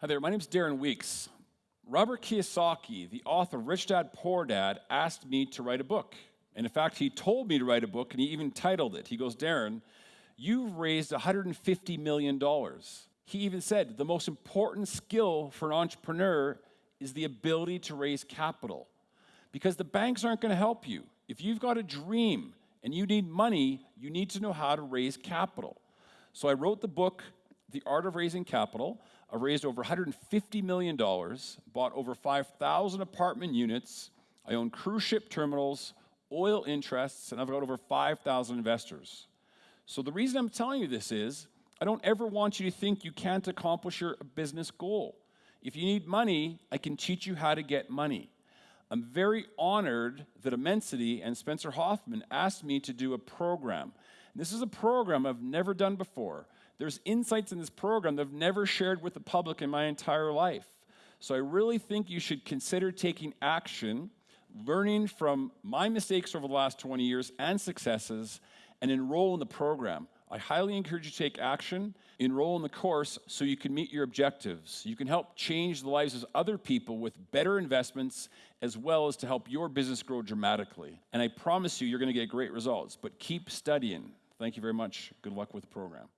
Hi there, my name is Darren Weeks. Robert Kiyosaki, the author of Rich Dad Poor Dad, asked me to write a book. And in fact, he told me to write a book and he even titled it. He goes, Darren, you've raised $150 million. He even said the most important skill for an entrepreneur is the ability to raise capital because the banks aren't going to help you. If you've got a dream and you need money, you need to know how to raise capital. So I wrote the book, The Art of Raising Capital. I raised over $150 million, bought over 5,000 apartment units. I own cruise ship terminals, oil interests, and I've got over 5,000 investors. So the reason I'm telling you this is I don't ever want you to think you can't accomplish your business goal. If you need money, I can teach you how to get money. I'm very honored that Immensity and Spencer Hoffman asked me to do a program. This is a program I've never done before. There's insights in this program that I've never shared with the public in my entire life. So I really think you should consider taking action, learning from my mistakes over the last 20 years and successes, and enroll in the program. I highly encourage you to take action, enroll in the course so you can meet your objectives. You can help change the lives of other people with better investments as well as to help your business grow dramatically. And I promise you, you're going to get great results, but keep studying. Thank you very much. Good luck with the program.